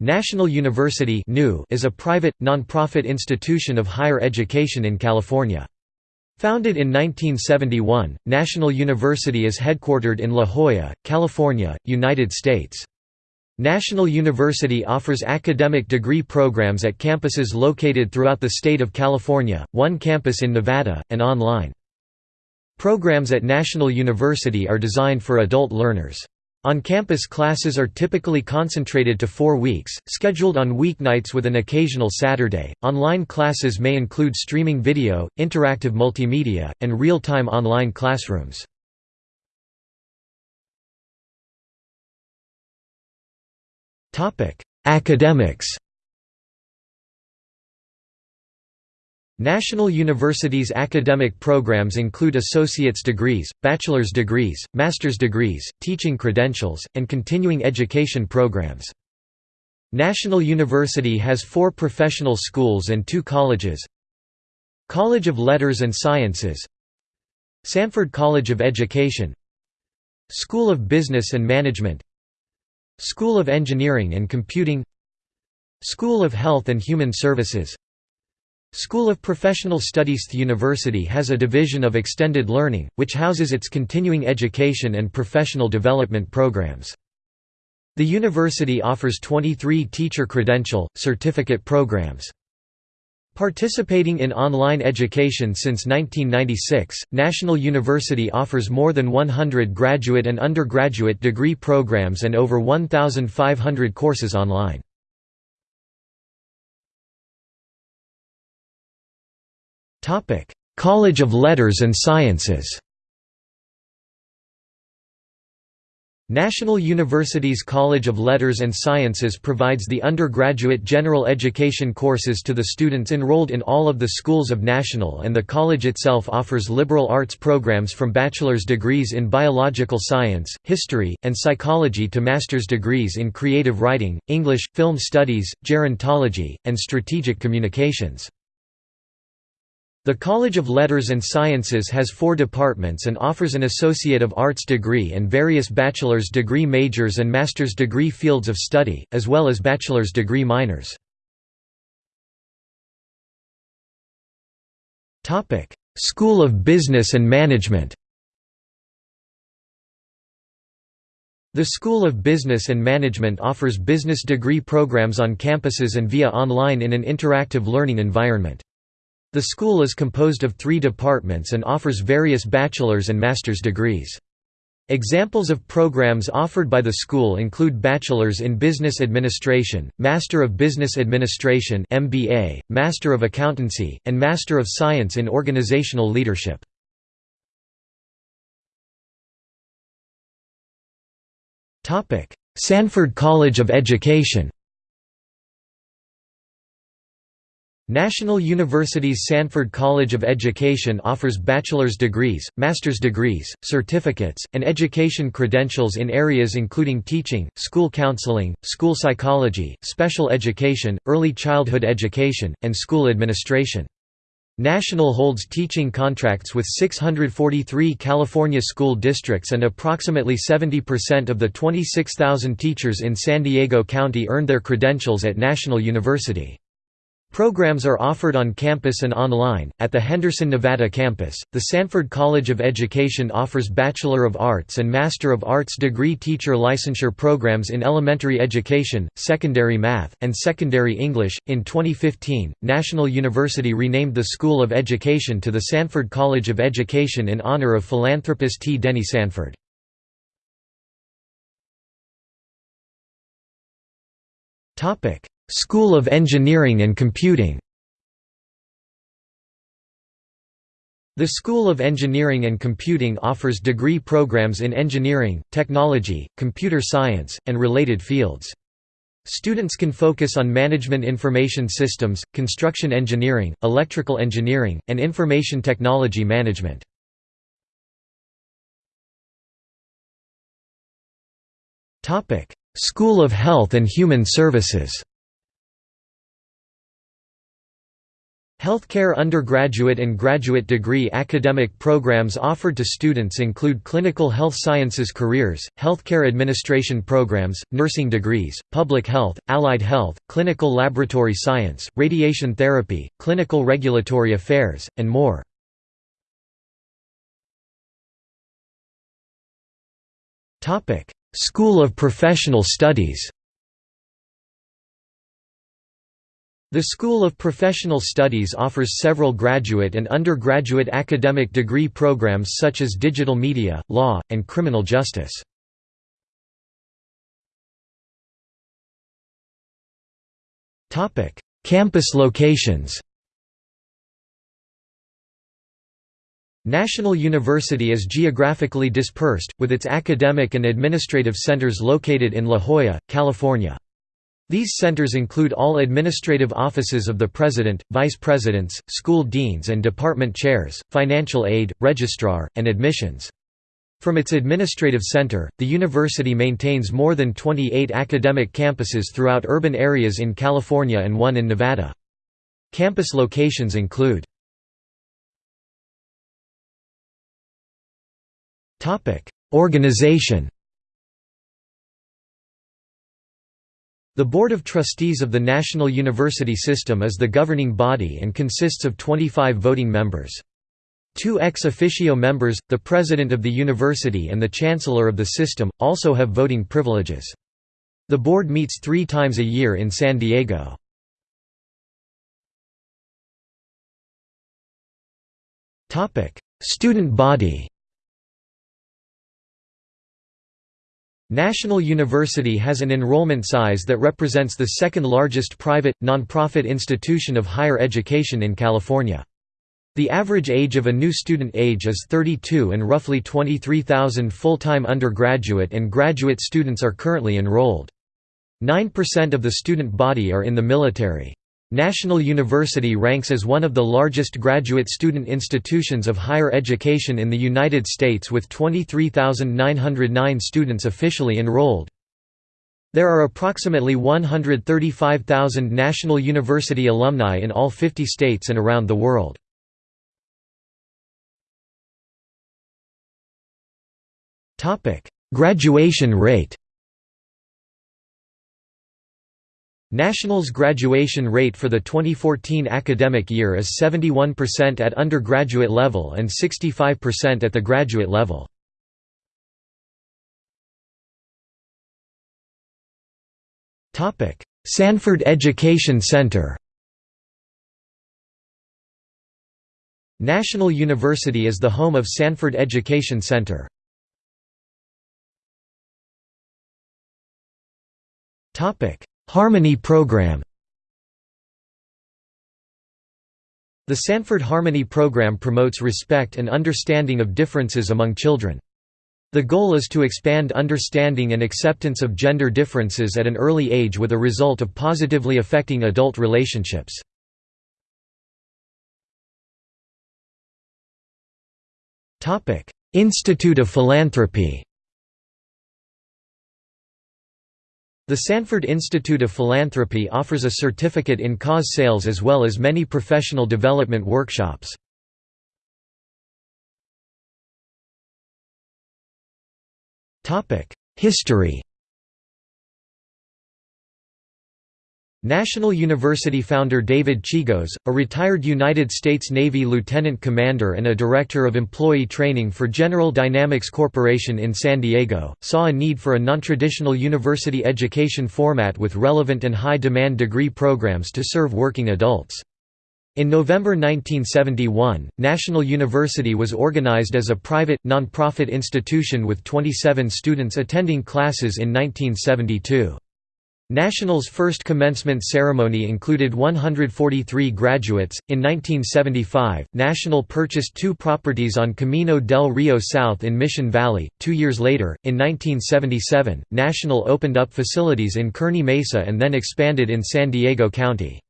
National University is a private, non-profit institution of higher education in California. Founded in 1971, National University is headquartered in La Jolla, California, United States. National University offers academic degree programs at campuses located throughout the state of California, one campus in Nevada, and online. Programs at National University are designed for adult learners. On-campus classes are typically concentrated to four weeks, scheduled on weeknights with an occasional Saturday. Online classes may include streaming video, interactive multimedia, and real-time online classrooms. Academics. National University's academic programs include associate's degrees, bachelor's degrees, master's degrees, teaching credentials, and continuing education programs. National University has four professional schools and two colleges. College of Letters and Sciences. Sanford College of Education. School of Business and Management. School of Engineering and Computing. School of Health and Human Services School of Professional Studies The university has a division of extended learning, which houses its continuing education and professional development programs. The university offers 23 teacher credential, certificate programs. Participating in online education since 1996, National University offers more than 100 graduate and undergraduate degree programs and over 1,500 courses online. College of Letters and Sciences National University's College of Letters and Sciences provides the undergraduate general education courses to the students enrolled in all of the schools of National and the college itself offers liberal arts programs from bachelor's degrees in biological science, history, and psychology to master's degrees in creative writing, English, film studies, gerontology, and strategic communications. The College of Letters and Sciences has four departments and offers an Associate of Arts degree and various bachelor's degree majors and master's degree fields of study, as well as bachelor's degree minors. School of Business and Management The School of Business and Management offers business degree programs on campuses and via online in an interactive learning environment. The school is composed of three departments and offers various bachelor's and master's degrees. Examples of programs offered by the school include Bachelor's in Business Administration, Master of Business Administration MBA, Master of Accountancy, and Master of Science in Organizational Leadership. Sanford College of Education National University's Sanford College of Education offers bachelor's degrees, master's degrees, certificates, and education credentials in areas including teaching, school counseling, school psychology, special education, early childhood education, and school administration. National holds teaching contracts with 643 California school districts and approximately 70% of the 26,000 teachers in San Diego County earned their credentials at National University. Programs are offered on campus and online. At the Henderson, Nevada campus, the Sanford College of Education offers Bachelor of Arts and Master of Arts degree teacher licensure programs in elementary education, secondary math, and secondary English. In 2015, National University renamed the School of Education to the Sanford College of Education in honor of philanthropist T. Denny Sanford. Topic: School of Engineering and Computing The School of Engineering and Computing offers degree programs in engineering, technology, computer science, and related fields. Students can focus on management information systems, construction engineering, electrical engineering, and information technology management. School of Health and Human Services Healthcare undergraduate and graduate degree academic programs offered to students include clinical health sciences careers, healthcare administration programs, nursing degrees, public health, allied health, clinical laboratory science, radiation therapy, clinical regulatory affairs, and more. School of Professional Studies The School of Professional Studies offers several graduate and undergraduate academic degree programs such as digital media, law, and criminal justice. Campus locations National University is geographically dispersed, with its academic and administrative centers located in La Jolla, California. These centers include all administrative offices of the president, vice presidents, school deans and department chairs, financial aid, registrar, and admissions. From its administrative center, the university maintains more than 28 academic campuses throughout urban areas in California and one in Nevada. Campus locations include Organization The Board of Trustees of the National University System is the governing body and consists of 25 voting members. Two ex officio members, the president of the university and the chancellor of the system, also have voting privileges. The board meets three times a year in San Diego. Student body National University has an enrollment size that represents the second largest private, nonprofit institution of higher education in California. The average age of a new student age is 32 and roughly 23,000 full-time undergraduate and graduate students are currently enrolled. 9% of the student body are in the military. National University ranks as one of the largest graduate student institutions of higher education in the United States with 23,909 students officially enrolled. There are approximately 135,000 National University alumni in all 50 states and around the world. Graduation rate National's graduation rate for the 2014 academic year is 71% at undergraduate level and 65% at the graduate level. Sanford Education Center National University is the home of Sanford Education Center. Topic Harmony Program The Sanford Harmony Program promotes respect and understanding of differences among children. The goal is to expand understanding and acceptance of gender differences at an early age with a result of positively affecting adult relationships. Institute of Philanthropy The Sanford Institute of Philanthropy offers a certificate in cause sales as well as many professional development workshops. History National University founder David Chigos, a retired United States Navy lieutenant commander and a director of employee training for General Dynamics Corporation in San Diego, saw a need for a nontraditional university education format with relevant and high-demand degree programs to serve working adults. In November 1971, National University was organized as a private, non-profit institution with 27 students attending classes in 1972. National's first commencement ceremony included 143 graduates. In 1975, National purchased two properties on Camino del Rio South in Mission Valley. Two years later, in 1977, National opened up facilities in Kearny Mesa and then expanded in San Diego County.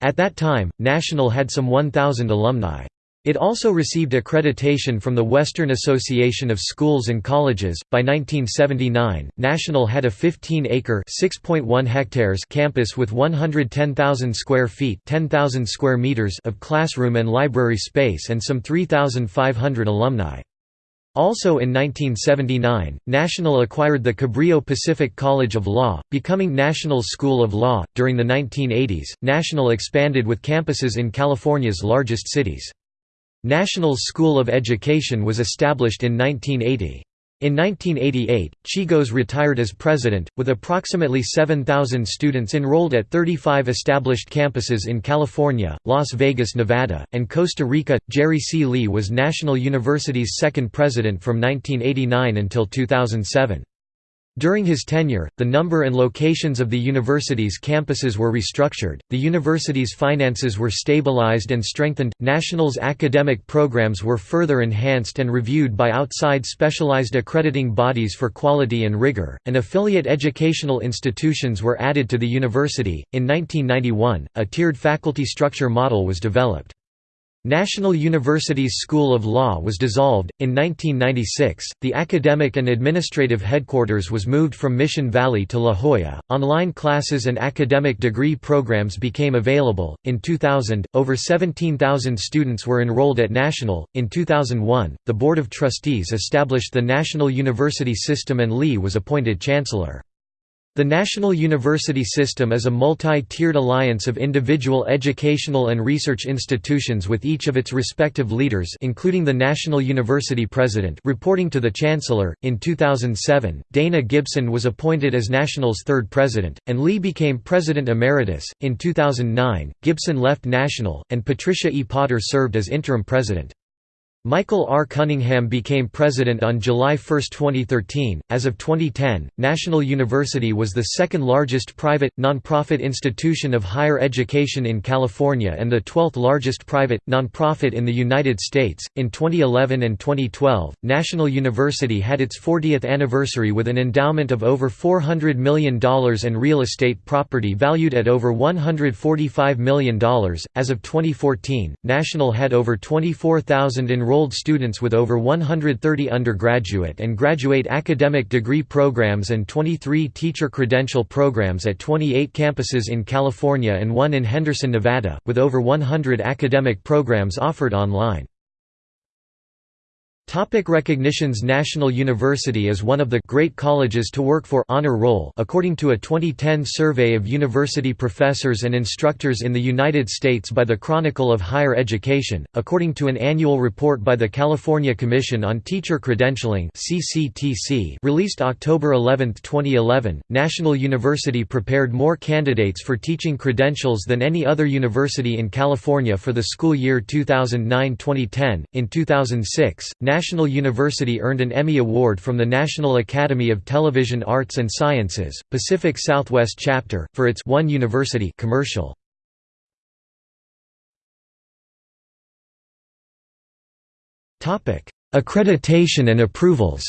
At that time, National had some 1,000 alumni. It also received accreditation from the Western Association of Schools and Colleges. By 1979, National had a 15-acre (6.1 hectares) campus with 110,000 square feet (10,000 square meters) of classroom and library space and some 3,500 alumni. Also in 1979, National acquired the Cabrillo Pacific College of Law, becoming National School of Law. During the 1980s, National expanded with campuses in California's largest cities. National's School of Education was established in 1980. In 1988, Chigos retired as president, with approximately 7,000 students enrolled at 35 established campuses in California, Las Vegas, Nevada, and Costa Rica. Jerry C. Lee was National University's second president from 1989 until 2007. During his tenure, the number and locations of the university's campuses were restructured, the university's finances were stabilized and strengthened, National's academic programs were further enhanced and reviewed by outside specialized accrediting bodies for quality and rigor, and affiliate educational institutions were added to the university. In 1991, a tiered faculty structure model was developed. National University's School of Law was dissolved. In 1996, the academic and administrative headquarters was moved from Mission Valley to La Jolla. Online classes and academic degree programs became available. In 2000, over 17,000 students were enrolled at National. In 2001, the Board of Trustees established the National University System and Lee was appointed Chancellor. The National University System is a multi-tiered alliance of individual educational and research institutions with each of its respective leaders including the National University President reporting to the Chancellor. In 2007, Dana Gibson was appointed as National's third president, and Lee became President Emeritus. In 2009, Gibson left National, and Patricia E. Potter served as interim president. Michael R. Cunningham became president on July 1, 2013. As of 2010, National University was the second largest private, nonprofit institution of higher education in California and the 12th largest private, nonprofit in the United States. In 2011 and 2012, National University had its 40th anniversary with an endowment of over $400 million and real estate property valued at over $145 million. As of 2014, National had over 24,000 enrolled enrolled students with over 130 undergraduate and graduate academic degree programs and 23 teacher credential programs at 28 campuses in California and one in Henderson, Nevada, with over 100 academic programs offered online. Topic recognitions National University is one of the great colleges to work for honor roll according to a 2010 survey of university professors and instructors in the United States by the Chronicle of Higher Education, according to an annual report by the California Commission on Teacher Credentialing (CCTC) released October 11, 2011. National University prepared more candidates for teaching credentials than any other university in California for the school year 2009-2010. In 2006, National University earned an Emmy Award from the National Academy of Television Arts and Sciences, Pacific Southwest Chapter, for its One University commercial. Accreditation and approvals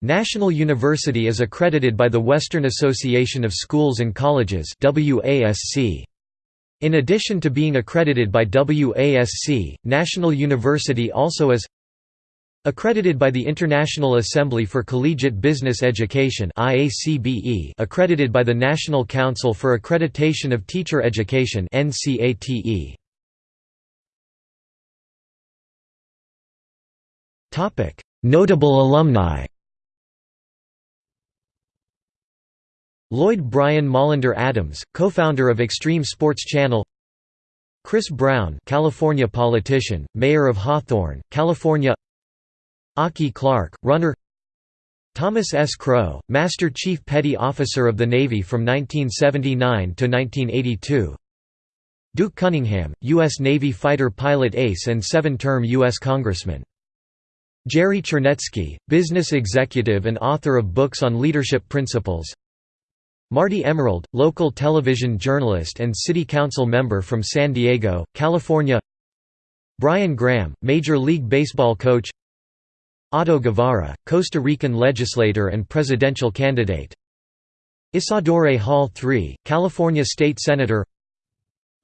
National University is accredited by the Western Association of Schools and Colleges WASC. In addition to being accredited by WASC, National University also is Accredited by the International Assembly for Collegiate Business Education accredited by the National Council for Accreditation of Teacher Education Notable alumni Lloyd Brian Maulander Adams, co-founder of Extreme Sports Channel Chris Brown California politician, mayor of Hawthorne, California Aki Clark, runner Thomas S. Crow, Master Chief Petty Officer of the Navy from 1979 to 1982 Duke Cunningham, U.S. Navy fighter pilot ace and seven-term U.S. Congressman Jerry Chernetsky, business executive and author of books on leadership principles Marty Emerald, local television journalist and city council member from San Diego, California Brian Graham, Major League Baseball coach Otto Guevara, Costa Rican legislator and presidential candidate Isadore Hall III, California State Senator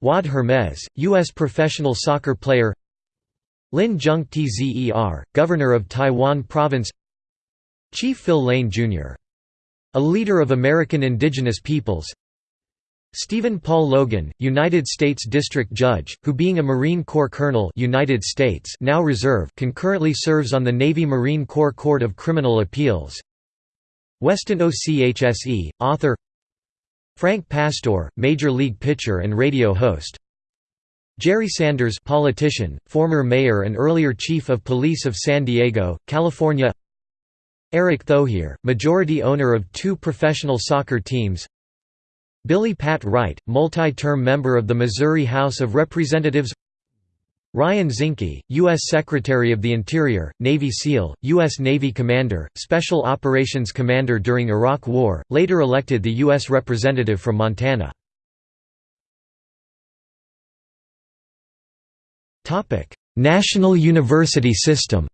Wad Hermes, U.S. professional soccer player Lin Junq-tzer, Governor of Taiwan Province Chief Phil Lane, Jr. A leader of American indigenous peoples. Stephen Paul Logan, United States District Judge, who being a Marine Corps Colonel United States now Reserve concurrently serves on the Navy Marine Corps Court of Criminal Appeals. Weston Ochse, author. Frank Pastore, Major League pitcher and radio host. Jerry Sanders politician, former mayor and earlier chief of police of San Diego, California Erick Thohir, majority owner of two professional soccer teams Billy Pat Wright, multi-term member of the Missouri House of Representatives Ryan Zinke, U.S. Secretary of the Interior, Navy SEAL, U.S. Navy Commander, Special Operations Commander during Iraq War, later elected the U.S. Representative from Montana. National university system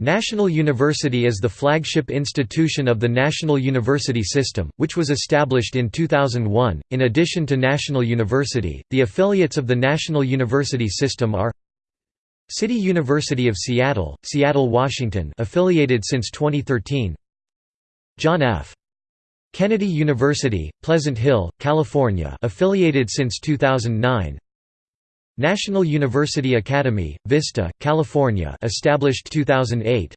National University is the flagship institution of the National University System, which was established in 2001. In addition to National University, the affiliates of the National University System are City University of Seattle, Seattle, Washington, affiliated since 2013. John F. Kennedy University, Pleasant Hill, California, affiliated since 2009. National University Academy, Vista, California established 2008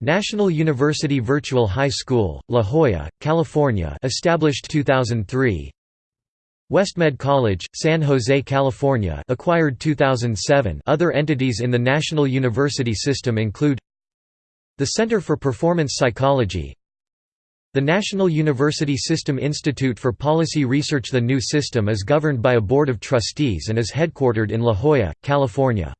National University Virtual High School, La Jolla, California established 2003 Westmed College, San Jose, California acquired 2007 Other entities in the National University System include the Center for Performance Psychology the National University System Institute for Policy Research The new system is governed by a board of trustees and is headquartered in La Jolla, California.